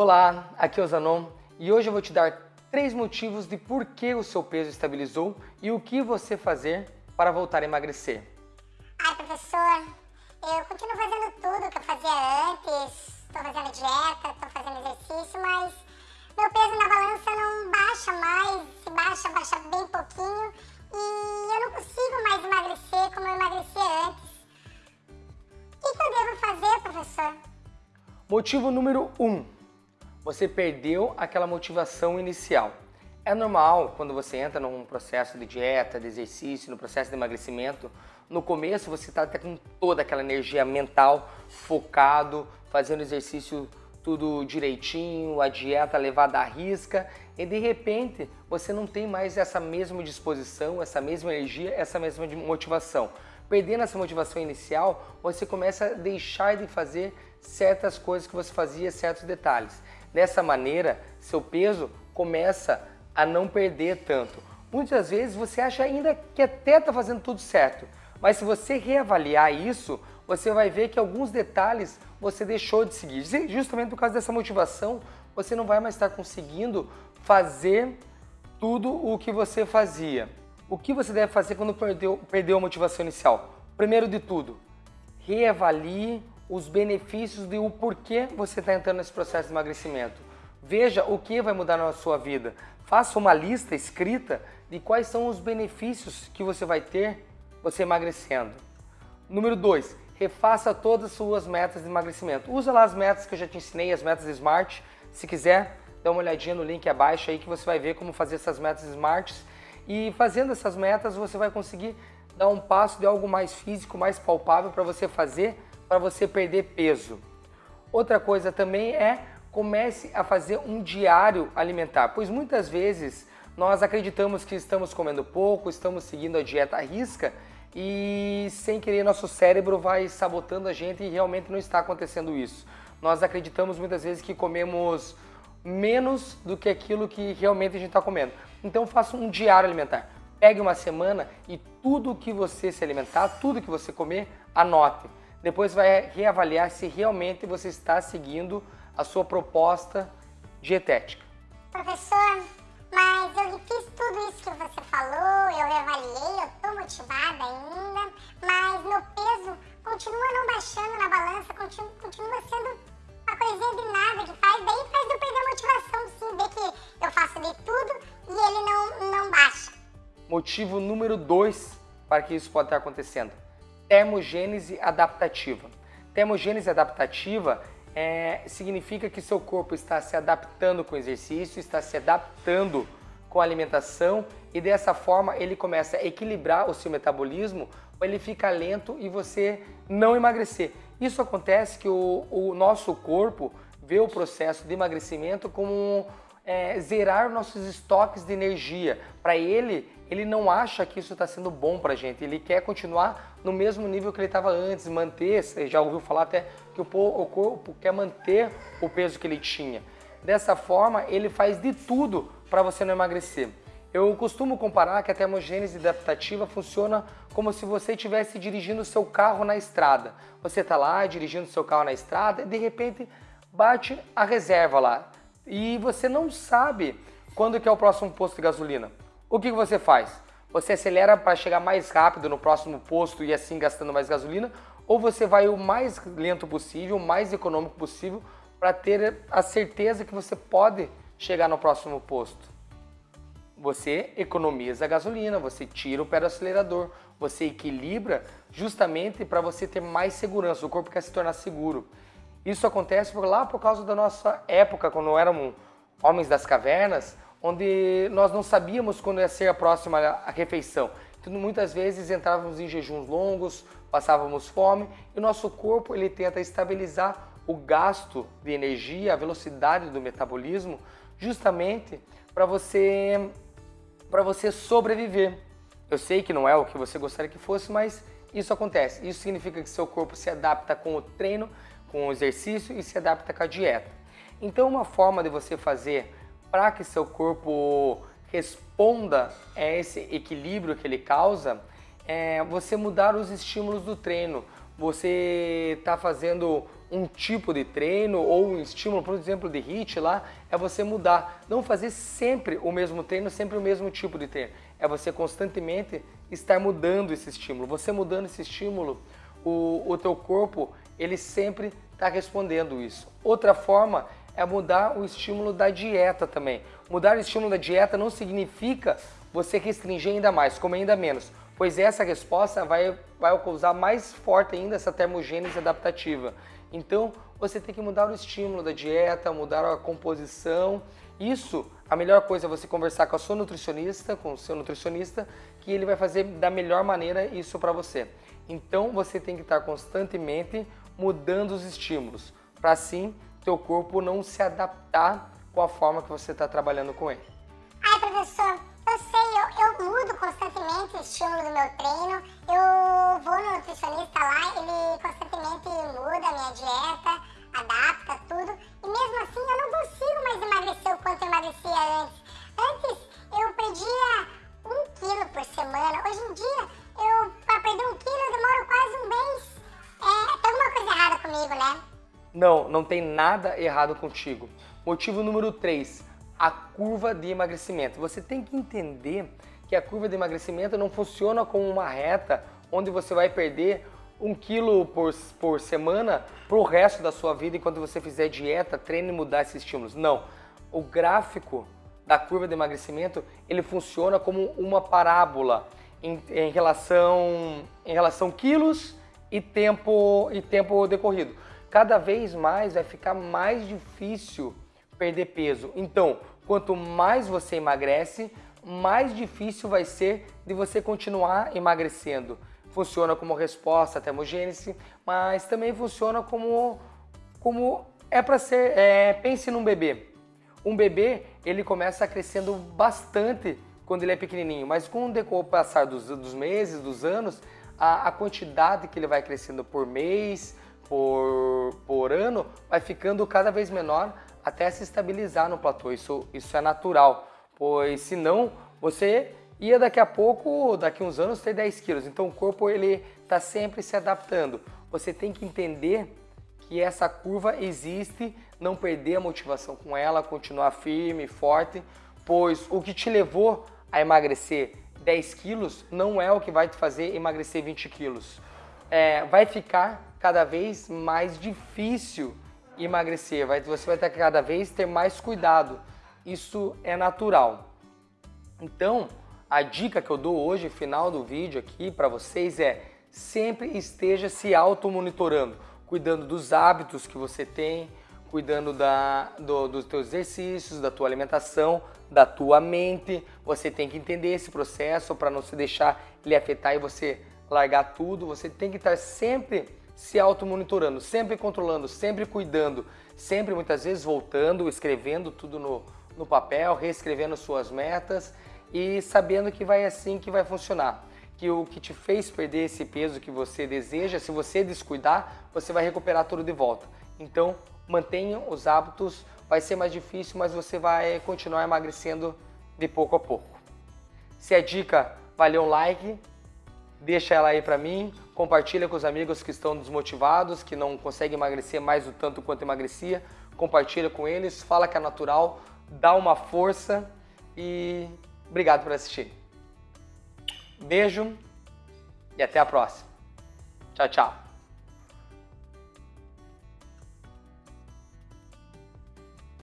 Olá, aqui é o Zanon e hoje eu vou te dar três motivos de por que o seu peso estabilizou e o que você fazer para voltar a emagrecer. Ai, professor, eu continuo fazendo tudo que eu fazia antes. Estou fazendo dieta, estou fazendo exercício, mas meu peso na balança não baixa mais. Se baixa, baixa bem pouquinho. E eu não consigo mais emagrecer como eu emagrecia antes. O que, que eu devo fazer, professor? Motivo número 1. Um, você perdeu aquela motivação inicial. É normal quando você entra num processo de dieta, de exercício, no processo de emagrecimento, no começo você está até com toda aquela energia mental, focado, fazendo exercício tudo direitinho, a dieta levada à risca, e de repente você não tem mais essa mesma disposição, essa mesma energia, essa mesma motivação. Perdendo essa motivação inicial, você começa a deixar de fazer certas coisas que você fazia, certos detalhes. Dessa maneira, seu peso começa a não perder tanto. Muitas vezes você acha ainda que até está fazendo tudo certo, mas se você reavaliar isso, você vai ver que alguns detalhes você deixou de seguir. Justamente por causa dessa motivação, você não vai mais estar conseguindo fazer tudo o que você fazia. O que você deve fazer quando perdeu, perdeu a motivação inicial? Primeiro de tudo, reavalie os benefícios de o porquê você está entrando nesse processo de emagrecimento. Veja o que vai mudar na sua vida. Faça uma lista escrita de quais são os benefícios que você vai ter você emagrecendo. Número 2, refaça todas as suas metas de emagrecimento. Usa lá as metas que eu já te ensinei, as metas SMART. Se quiser, dá uma olhadinha no link abaixo aí que você vai ver como fazer essas metas SMART. E fazendo essas metas, você vai conseguir dar um passo de algo mais físico, mais palpável para você fazer para você perder peso. Outra coisa também é comece a fazer um diário alimentar, pois muitas vezes nós acreditamos que estamos comendo pouco, estamos seguindo a dieta à risca e sem querer nosso cérebro vai sabotando a gente e realmente não está acontecendo isso. Nós acreditamos muitas vezes que comemos menos do que aquilo que realmente a gente está comendo. Então faça um diário alimentar. Pegue uma semana e tudo que você se alimentar, tudo que você comer, anote. Depois vai reavaliar se realmente você está seguindo a sua proposta dietética. Professor, mas eu fiz tudo isso que você falou, eu reavaliei, eu estou motivada ainda, mas meu peso continua não baixando na balança, continua, continua sendo uma coisinha de nada que faz, daí faz eu perder a motivação, sim, ver que eu faço de tudo e ele não, não baixa. Motivo número 2 para que isso pode estar acontecendo termogênese adaptativa. Termogênese adaptativa é, significa que seu corpo está se adaptando com o exercício, está se adaptando com a alimentação e dessa forma ele começa a equilibrar o seu metabolismo, ele fica lento e você não emagrecer. Isso acontece que o, o nosso corpo vê o processo de emagrecimento como é, zerar nossos estoques de energia. Para ele, ele não acha que isso está sendo bom para a gente, ele quer continuar no mesmo nível que ele estava antes, manter, você já ouviu falar até que o corpo quer manter o peso que ele tinha. Dessa forma, ele faz de tudo para você não emagrecer. Eu costumo comparar que a termogênese adaptativa funciona como se você estivesse dirigindo seu carro na estrada. Você está lá dirigindo seu carro na estrada e de repente bate a reserva lá. E você não sabe quando que é o próximo posto de gasolina. O que você faz? Você acelera para chegar mais rápido no próximo posto e assim gastando mais gasolina? Ou você vai o mais lento possível, o mais econômico possível para ter a certeza que você pode chegar no próximo posto? Você economiza a gasolina, você tira o pé do acelerador, você equilibra justamente para você ter mais segurança, o corpo quer se tornar seguro. Isso acontece lá por causa da nossa época, quando éramos homens das cavernas, onde nós não sabíamos quando ia ser a próxima refeição. Então, muitas vezes entrávamos em jejuns longos, passávamos fome e o nosso corpo ele tenta estabilizar o gasto de energia, a velocidade do metabolismo, justamente para você para você sobreviver. Eu sei que não é o que você gostaria que fosse, mas isso acontece. Isso significa que seu corpo se adapta com o treino, com o exercício e se adapta com a dieta. Então, uma forma de você fazer para que seu corpo responda a esse equilíbrio que ele causa, é você mudar os estímulos do treino. Você está fazendo um tipo de treino ou um estímulo, por exemplo, de HIIT lá, é você mudar. Não fazer sempre o mesmo treino, sempre o mesmo tipo de treino. É você constantemente estar mudando esse estímulo. Você mudando esse estímulo, o, o teu corpo, ele sempre está respondendo isso. Outra forma é mudar o estímulo da dieta também. Mudar o estímulo da dieta não significa você restringir ainda mais, comer ainda menos, pois essa resposta vai, vai causar mais forte ainda essa termogênese adaptativa. Então, você tem que mudar o estímulo da dieta, mudar a composição. Isso, a melhor coisa é você conversar com a sua nutricionista, com o seu nutricionista, que ele vai fazer da melhor maneira isso para você. Então, você tem que estar constantemente mudando os estímulos, para assim teu corpo não se adaptar com a forma que você está trabalhando com ele. Ai, professor, eu sei, eu, eu mudo constantemente o estímulo do meu treino, eu vou no nutricionista lá, ele constantemente muda a minha dieta, adapta tudo, e mesmo assim eu não consigo mais emagrecer o quanto eu emagrecia antes. Antes eu perdia um quilo por semana, hoje em dia eu, para perder um quilo, eu demoro quase um mês. É, tem alguma coisa errada comigo, né? Não, não tem nada errado contigo. Motivo número 3, a curva de emagrecimento. Você tem que entender que a curva de emagrecimento não funciona como uma reta onde você vai perder um quilo por, por semana para o resto da sua vida enquanto você fizer dieta, treino e mudar esses estímulos. Não. O gráfico da curva de emagrecimento ele funciona como uma parábola em, em relação em relação quilos e tempo e tempo decorrido. Cada vez mais vai ficar mais difícil perder peso. Então, quanto mais você emagrece, mais difícil vai ser de você continuar emagrecendo. Funciona como resposta à termogênese, mas também funciona como, como é para ser. É, pense num bebê. Um bebê ele começa crescendo bastante quando ele é pequenininho, mas com o passar dos, dos meses, dos anos, a, a quantidade que ele vai crescendo por mês, por, por ano, vai ficando cada vez menor até se estabilizar no platô. Isso, isso é natural, pois senão você ia daqui a pouco, daqui uns anos, ter 10 quilos. Então o corpo ele está sempre se adaptando. Você tem que entender que essa curva existe, não perder a motivação com ela, continuar firme, forte, pois o que te levou a emagrecer 10 quilos não é o que vai te fazer emagrecer 20 quilos. É, vai ficar cada vez mais difícil emagrecer, vai, você vai ter que cada vez ter mais cuidado. Isso é natural. Então, a dica que eu dou hoje, final do vídeo aqui para vocês é sempre esteja se auto-monitorando, cuidando dos hábitos que você tem, cuidando da, do, dos teus exercícios, da tua alimentação, da tua mente. Você tem que entender esse processo para não se deixar ele afetar e você largar tudo. Você tem que estar sempre se auto-monitorando, sempre controlando, sempre cuidando, sempre muitas vezes voltando, escrevendo tudo no, no papel, reescrevendo suas metas e sabendo que vai assim que vai funcionar. Que o que te fez perder esse peso que você deseja, se você descuidar, você vai recuperar tudo de volta. Então, mantenha os hábitos, vai ser mais difícil, mas você vai continuar emagrecendo de pouco a pouco. Se a dica valeu um like, deixa ela aí para mim, compartilha com os amigos que estão desmotivados, que não conseguem emagrecer mais o tanto quanto emagrecia, compartilha com eles, fala que é natural, dá uma força e obrigado por assistir. Beijo e até a próxima. Tchau, tchau.